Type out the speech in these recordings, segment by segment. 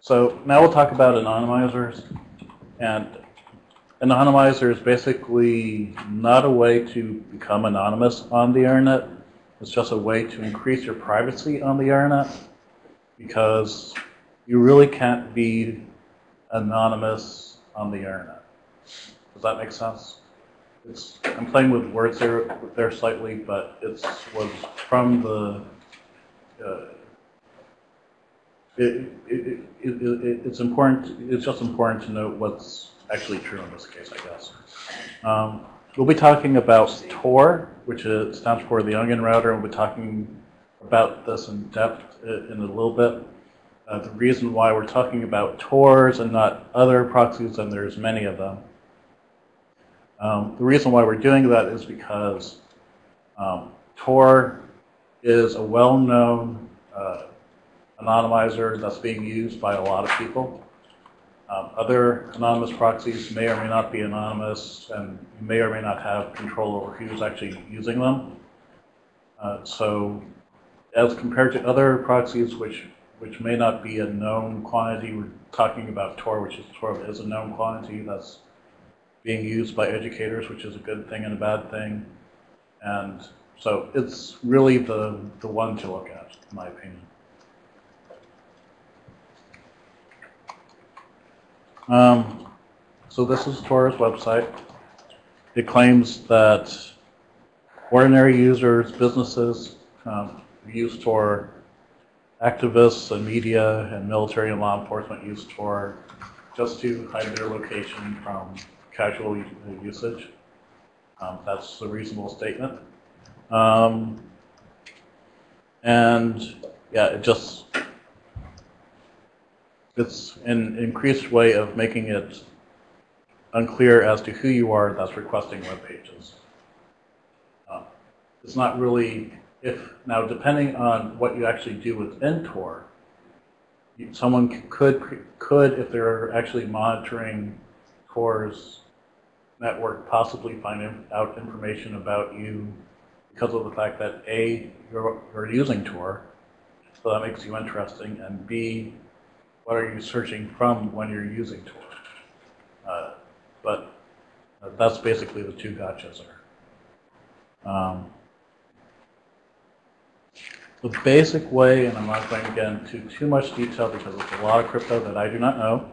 So now we'll talk about anonymizers. And anonymizer is basically not a way to become anonymous on the internet. It's just a way to increase your privacy on the internet because you really can't be anonymous on the internet. Does that make sense? It's, I'm playing with words there, there slightly, but it was from the uh, it, it, it, it's important, it's just important to note what's actually true in this case, I guess. Um, we'll be talking about Tor, which is, stands for the Onion Router, and we'll be talking about this in depth in a little bit. Uh, the reason why we're talking about Tors and not other proxies, and there's many of them. Um, the reason why we're doing that is because um, Tor is a well-known uh, anonymizer that's being used by a lot of people. Um, other anonymous proxies may or may not be anonymous, and you may or may not have control over who's actually using them. Uh, so as compared to other proxies which, which may not be a known quantity, we're talking about Tor, which is Tor is a known quantity that's being used by educators, which is a good thing and a bad thing. And so it's really the, the one to look at, in my opinion. Um, so this is Tor's website. It claims that ordinary users, businesses, um, use Tor, activists and media and military and law enforcement use Tor just to hide their location from casual usage. Um, that's a reasonable statement. Um, and yeah, it just it's an increased way of making it unclear as to who you are that's requesting web pages. Uh, it's not really, if now depending on what you actually do within Tor, someone could, could if they're actually monitoring Tor's network, possibly find out information about you because of the fact that A, you're, you're using Tor, so that makes you interesting, and B, what are you searching from when you're using Tor? Uh, but uh, that's basically the two gotchas there. Um, the basic way, and I'm not going to get into too much detail because it's a lot of crypto that I do not know.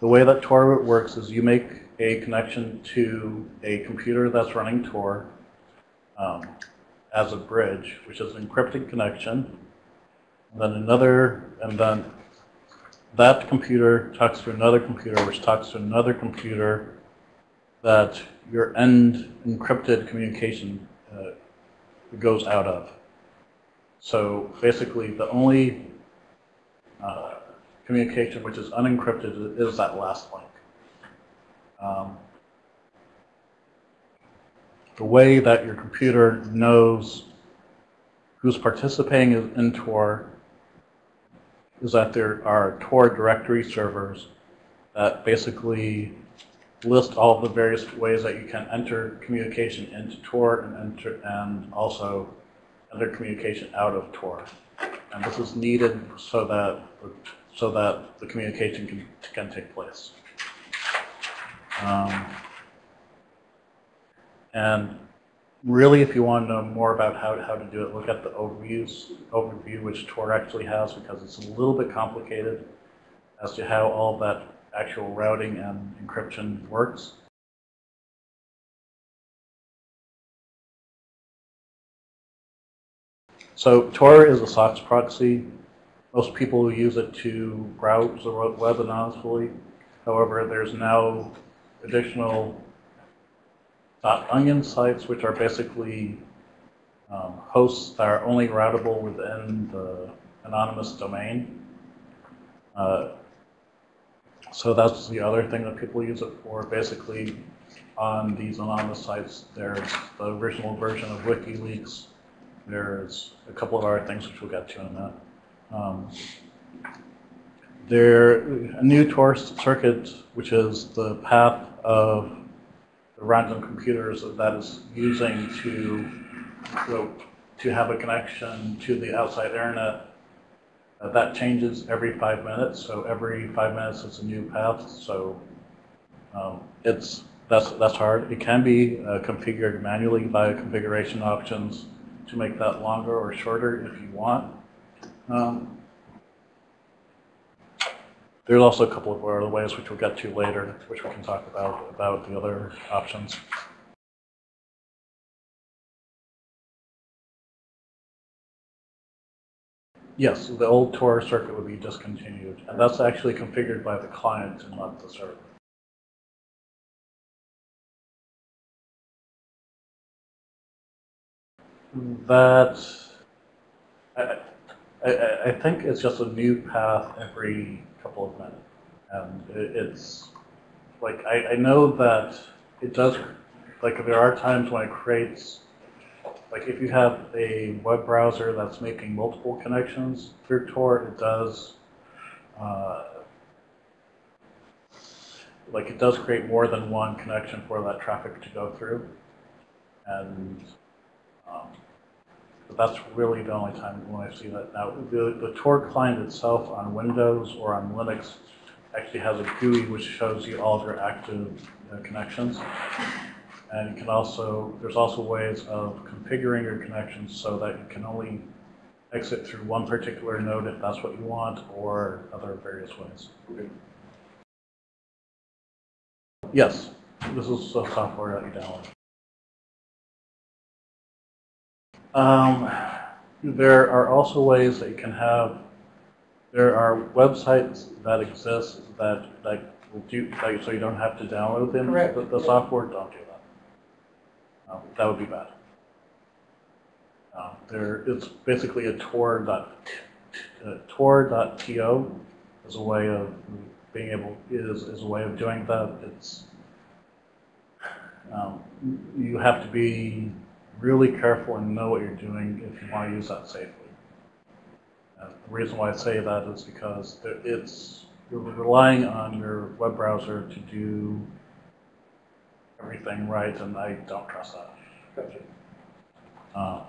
The way that Tor works is you make a connection to a computer that's running Tor um, as a bridge, which is an encrypted connection. And then another, and then that computer talks to another computer, which talks to another computer, that your end encrypted communication uh, goes out of. So basically, the only uh, communication which is unencrypted is that last link. Um, the way that your computer knows who's participating in Tor is that there are Tor directory servers that basically list all the various ways that you can enter communication into Tor and enter and also enter communication out of Tor. And this is needed so that so that the communication can, can take place. Um, and really, if you want to know more about how, how to do it, look at the overviews, overview which Tor actually has because it's a little bit complicated as to how all that actual routing and encryption works. So Tor is a SOCKS proxy. Most people use it to browse the web anonymously. However, there's now additional onion sites, which are basically um, hosts that are only routable within the anonymous domain. Uh, so that's the other thing that people use it for. Basically, on these anonymous sites, there's the original version of WikiLeaks. There's a couple of other things which we'll get to in a minute. Um, there, a new Tor circuit, which is the path of the random computers that that is using to, to have a connection to the outside internet Uh, that changes every five minutes, so every five minutes it's a new path. So um, it's that's that's hard. It can be uh, configured manually via configuration options to make that longer or shorter if you want. Um, there's also a couple of other ways which we'll get to later, which we can talk about about the other options. Yes, the old Tor circuit would be discontinued, and that's actually configured by the client and not the server. That, I, I, I think it's just a new path every couple of minutes. And it, it's, like, I, I know that it does, like, there are times when it creates, like, if you have a web browser that's making multiple connections through Tor, it does, uh, like, it does create more than one connection for that traffic to go through. And um, but that's really the only time when I see that. Now, the, the Tor client itself on Windows or on Linux actually has a GUI which shows you all of your active uh, connections. And you can also, there's also ways of configuring your connections so that you can only exit through one particular node if that's what you want, or other various ways. Yes, this is the software that you download. Um, there are also ways that you can have, there are websites that exist that, that will do, like, so you don't have to download them. Correct. The, the software, don't do that. Um, that would be bad. Um, there, it's basically a Tor dot, uh, Tor.to is a way of being able, is, is a way of doing that. It's, um, you have to be really careful and know what you're doing if you want to use that safely. Uh, the reason why I say that is because it's you're relying on your web browser to do everything right, and I don't trust that. Gotcha. Uh,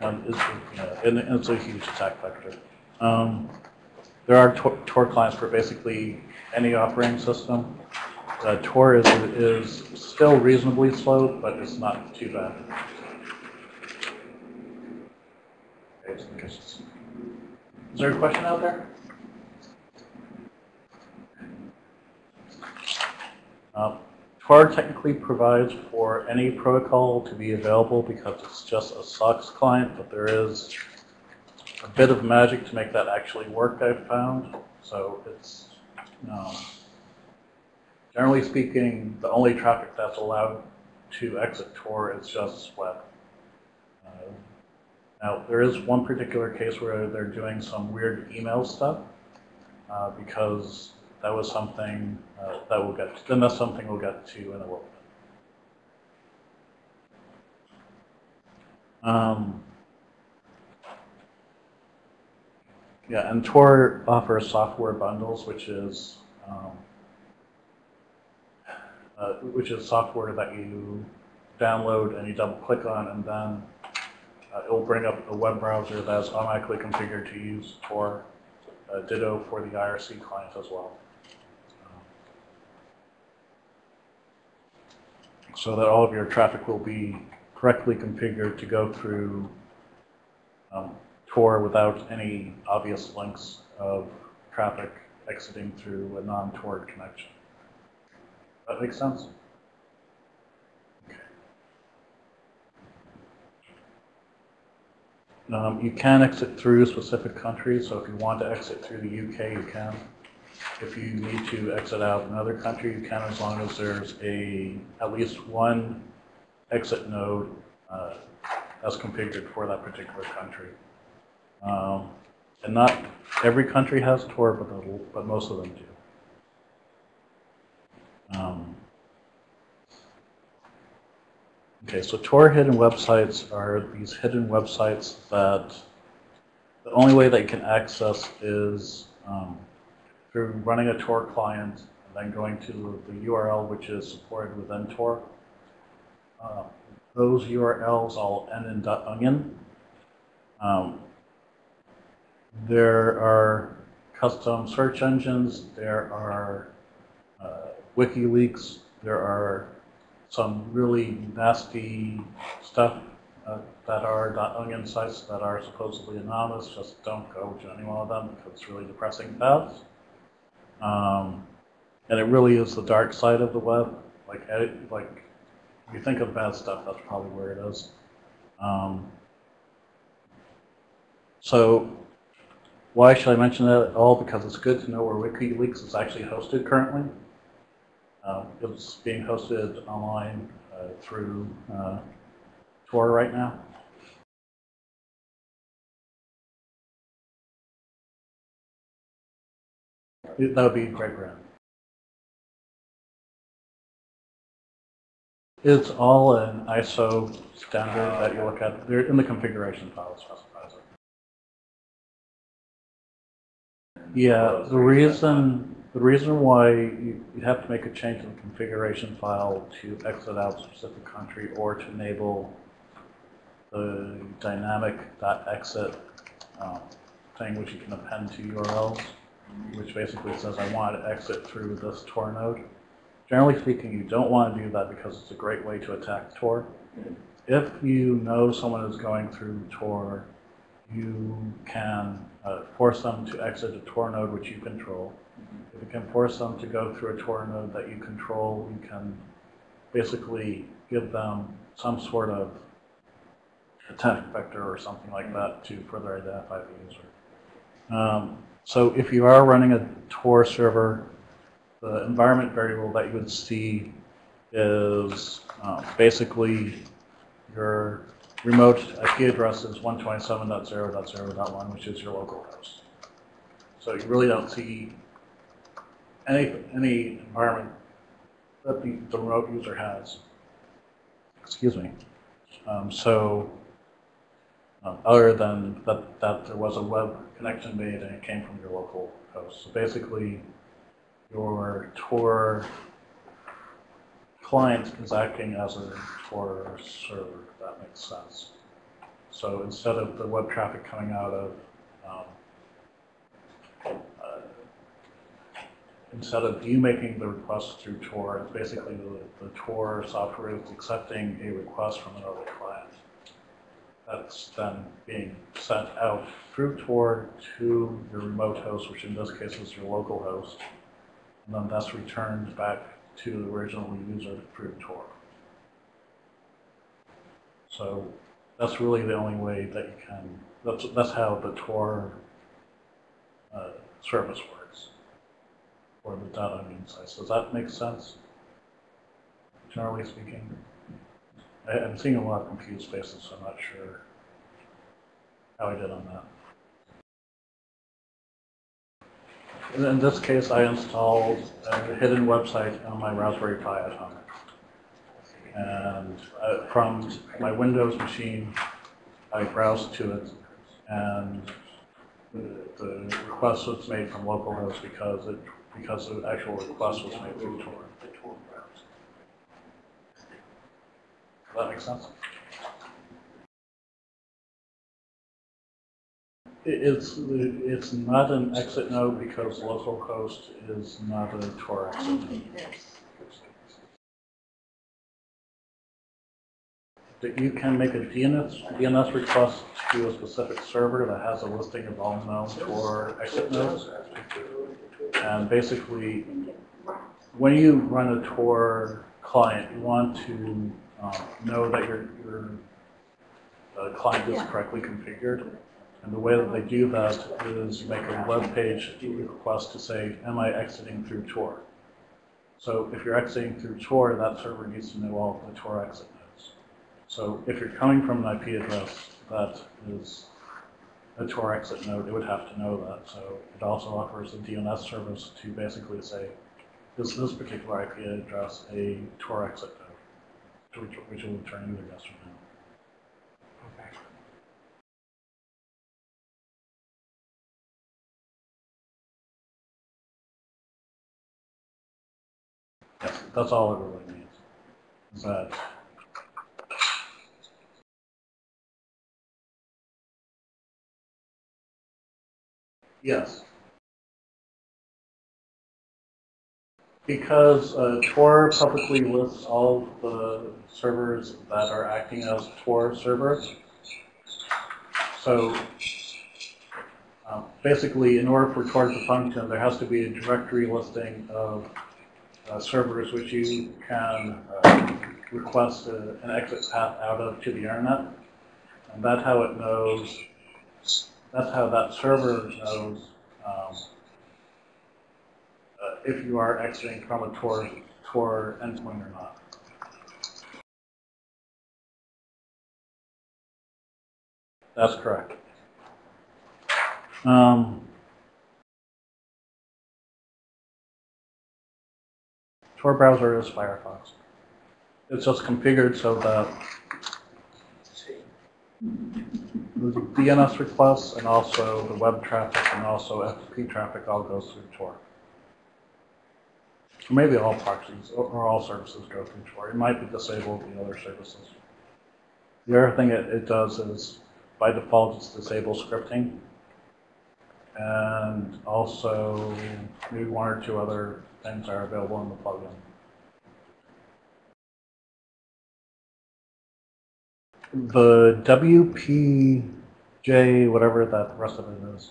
and it's, yeah, and it's a huge attack vector. Um, there are Tor, Tor clients for basically any operating system. Uh, Tor is, is still reasonably slow, but it's not too bad. Is there a question out there? Uh, Tor technically provides for any protocol to be available because it's just a SOCKS client, but there is a bit of magic to make that actually work, I've found. So it's, um, generally speaking, the only traffic that's allowed to exit Tor is just web. Uh, now, there is one particular case where they're doing some weird email stuff uh, because that was something uh, that we'll get to, then that's something we'll get to in a little bit. Um, yeah, and Tor offers software bundles, which is um, uh, which is software that you download and you double click on, and then uh, it will bring up a web browser that's automatically configured to use Tor. Uh, ditto for the IRC client as well. so that all of your traffic will be correctly configured to go through um, Tor without any obvious links of traffic exiting through a non-Tor connection. That makes sense? Okay. Um, you can exit through specific countries, so if you want to exit through the UK, you can. If you need to exit out another country, you can as long as there's a at least one exit node uh, that's configured for that particular country. Um, and not every country has Tor, but, but most of them do. Um, okay, so Tor hidden websites are these hidden websites that the only way you can access is um, through running a Tor client and then going to the URL which is supported within Tor. uh, those URLs all end in .onion. Um, there are custom search engines, there are uh, WikiLeaks, there are some really nasty stuff uh, that are .onion sites that are supposedly anonymous. Just don't go to any one of them because it's really depressing paths. Um, and it really is the dark side of the web. Like, like if you think of bad stuff, that's probably where it is. Um, so why should I mention that at all? Because it's good to know where WikiLeaks is actually hosted currently. Uh, it's being hosted online uh, through uh, Tor right now. That would be great brand. It's all an ISO standard that you look at. They're in the configuration file Yeah, the reason the reason why you, you have to make a change in the configuration file to exit out a specific country or to enable the dynamic.exit um, thing, which you can append to URLs, which basically says I want to exit through this Tor node. Generally speaking, you don't want to do that because it's a great way to attack Tor. If you know someone is going through Tor, you can uh, force them to exit a Tor node which you control. If you can force them to go through a Tor node that you control, you can basically give them some sort of attack vector or something like that to further identify the user. Um, so if you are running a Tor server, the environment variable that you would see is uh, basically your remote IP address is 127.0.0.1, which is your local host. So you really don't see any, any environment that the, the remote user has. Excuse me. Um, so um, other than that, that there was a web connection made and it came from your local host. So basically, your Tor client is acting as a Tor server, if that makes sense. So instead of the web traffic coming out of, um, uh, instead of you making the request through Tor, it's basically the, the Tor software is accepting a request from another client. That's then being sent out through Tor to your remote host, which in this case is your local host and then that's returned back to the original user through Tor. So that's really the only way that you can, that's, that's how the Tor uh, service works, or the .onion sites. Does that make sense, generally speaking? I, I'm seeing a lot of confused faces, so I'm not sure how I did on that. In this case, I installed a hidden website on my Raspberry Pi at home. And uh, from my Windows machine, I browsed to it, and the, request was made from localhost because it because the actual request was made through Tor. Does that make sense? It's, it's not an exit node because localhost is not a Tor exit node. That you can make a DNS, DNS request to a specific server that has a listing of all known Tor exit nodes. And basically, when you run a Tor client, you want to um, know that your, your uh, client is correctly configured. And the way that they do that is make a web page request to say, am I exiting through Tor? So if you're exiting through Tor, that server needs to know all of the Tor exit nodes. So if you're coming from an IP address that is a Tor exit node, it would have to know that. So it also offers a DNS service to basically say, is this particular IP address a Tor exit node? Which, will return either yes or That's all it really means. But yes, because uh, Tor publicly lists all the servers that are acting as Tor servers. So uh, basically, in order for Tor to function, there has to be a directory listing of uh, servers which you can uh, request a, an exit path out of to the internet. And that's how it knows, that's how that server knows um, uh, if you are exiting from a Tor, Tor endpoint or not. That's correct. Um, Tor browser is Firefox. It's just configured so that the DNS requests and also the web traffic and also FTP traffic all goes through Tor. Or maybe all proxies or, all services go through Tor. It might be disabled the other services. The other thing it, it does is by default it's disable scripting and also maybe one or two other things are available in the plugin. The WPJ, whatever that rest of it is,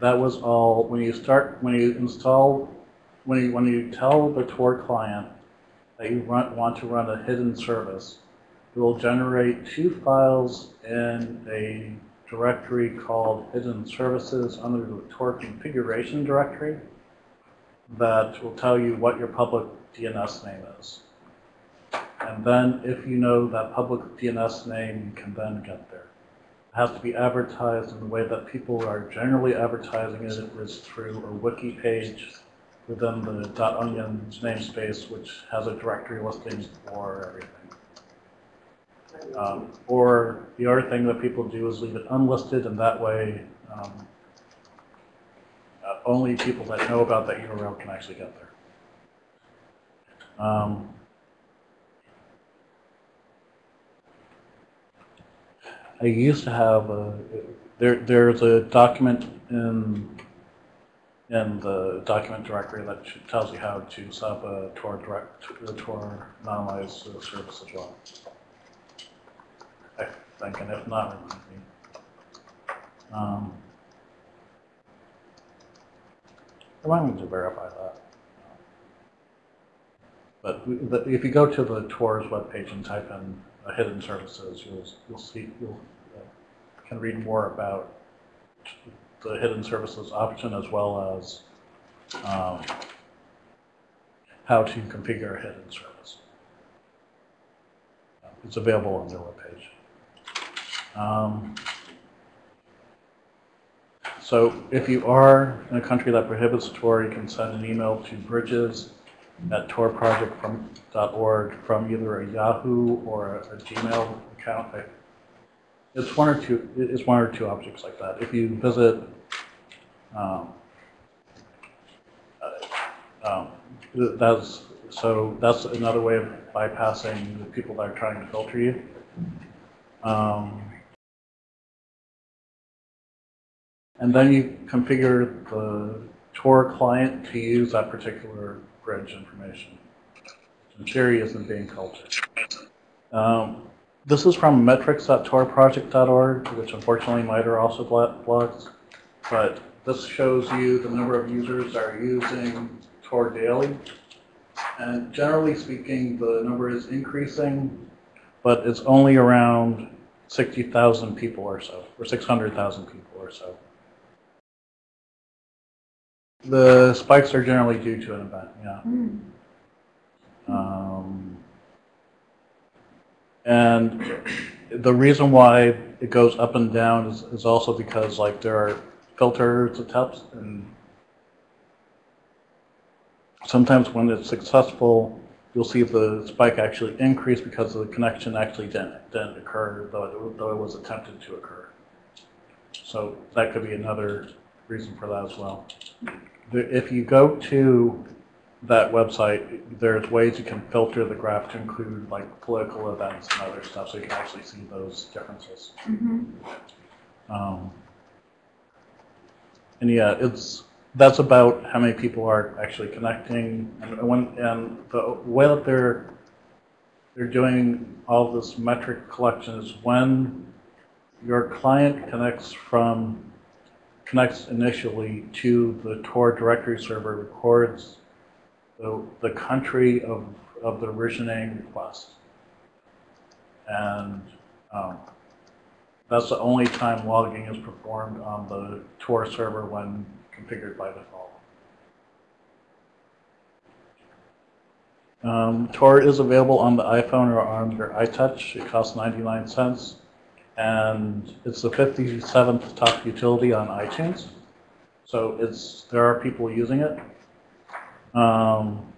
that was all when you start when you install when you when you tell the Tor client that you run, want to run a hidden service, it will generate two files in a directory called Hidden Services under the Tor configuration directory that will tell you what your public DNS name is. And then if you know that public DNS name, you can then get there. It has to be advertised in the way that people are generally advertising it. it is through a wiki page within the .onion namespace, which has a directory listing for everything. Um, or the other thing that people do is leave it unlisted, and that way um, only people that know about that URL can actually get there. Um, I used to have a, there. There's a document in in the document directory that tells you how to set up a Tor direct, a Tor anonymized service as well. I think, and if not, remind me. Um, remind me to verify that. But if you go to the Tor's webpage and type in hidden services, you'll you'll see you'll uh, can read more about the hidden services option as well as um, how to configure a hidden service. It's available on their webpage. Um, so if you are in a country that prohibits Tor, you can send an email to bridges at torproject.org from either a Yahoo or a, a Gmail account. It's one or two. It's one or two objects like that. If you visit, um, uh, um, that's so that's another way of bypassing the people that are trying to filter you. Um, and then you configure the Tor client to use that particular bridge information. In theory, isn't being filtered. Um, this is from metrics.torproject.org, which unfortunately MITRE also blogs. But this shows you the number of users that are using Tor daily. And generally speaking, the number is increasing, but it's only around 60,000 people or so, or 600,000 people or so. The spikes are generally due to an event, yeah. Um, and the reason why it goes up and down is, is also because like there are filters attempts and sometimes when it's successful, you'll see the spike actually increase because the connection actually didn't, didn't occur, though it, though it was attempted to occur. So that could be another reason for that as well. If you go to that website, there's ways you can filter the graph to include like political events and other stuff, so you can actually see those differences. Mhm. Um, And yeah, it's, that's about how many people are actually connecting. And when, and the way that they're, they're doing all this metric collection is when your client connects from, connects initially to the Tor directory server, records the, the country of, of the originating request. And um, that's the only time logging is performed on the Tor server when configured by default. Um, Tor is available on the iPhone or on your iTouch. It costs 99 cents. And it's the 57th top utility on iTunes. So it's there are people using it. Um,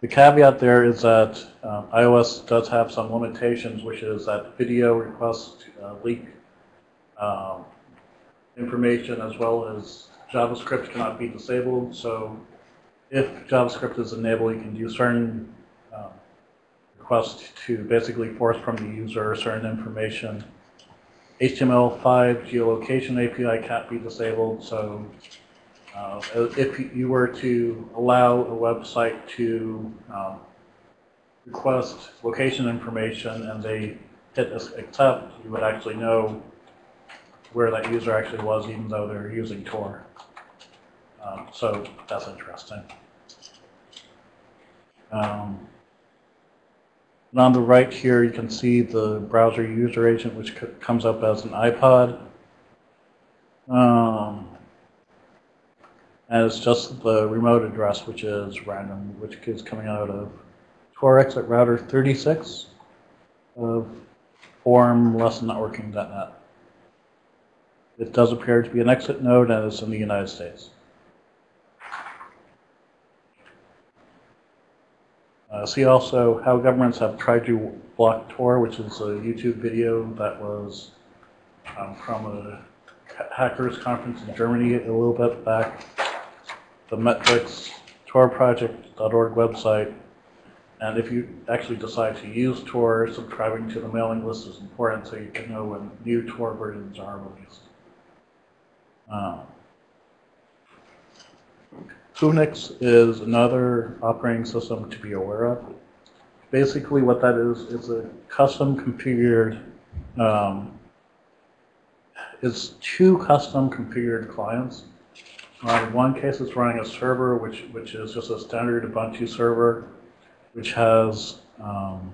the caveat there is that um, iOS does have some limitations, which is that video requests uh, leak um, information as well as JavaScript cannot be disabled. So if JavaScript is enabled, you can do certain um, requests to basically force from the user certain information. HTML5 geolocation API can't be disabled, so uh, if you were to allow a website to um, request location information and they hit accept, you would actually know where that user actually was, even though they're using Tor. Um, so that's interesting. Um, and on the right here, you can see the browser user agent, which comes up as an iPod. Um, and it's just the remote address, which is random, which is coming out of Tor exit router 36 of form lessonnetworking.net. It does appear to be an exit node and it's in the United States. Uh, see also how governments have tried to block Tor, which is a YouTube video that was um, from a hackers conference in Germany a little bit back the metrics torproject.org website. And if you actually decide to use Tor, subscribing to the mailing list is important so you can know when new Tor versions are released. Um, Whonix is another operating system to be aware of. Basically what that is, is a custom configured, um, it's two custom configured clients uh, in one case, it's running a server, which, which is just a standard Ubuntu server, which has, um,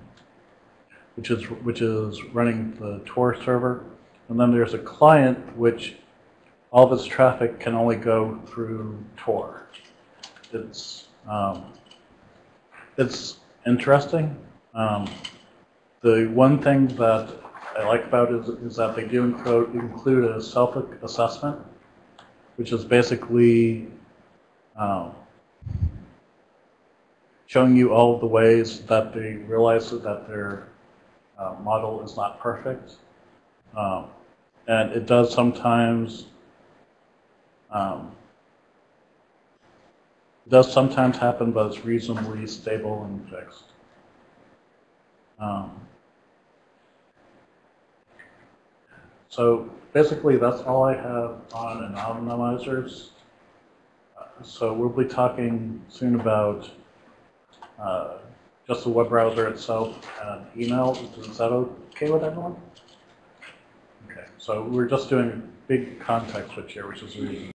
which is, which is running the Tor server. And then there's a client, which all of its traffic can only go through Tor. It's, um, it's interesting. Um, the one thing that I like about it is, is that they do include, include a self-assessment which is basically um, showing you all the ways that they realize that their uh, model is not perfect. Um, and it does sometimes um, it does sometimes happen, but it's reasonably stable and fixed. Um, so basically, that's all I have on anonymizers. Uh, so we'll be talking soon about uh, just the web browser itself and email. Is that okay with everyone? Okay, so we're just doing big context switch here, which is really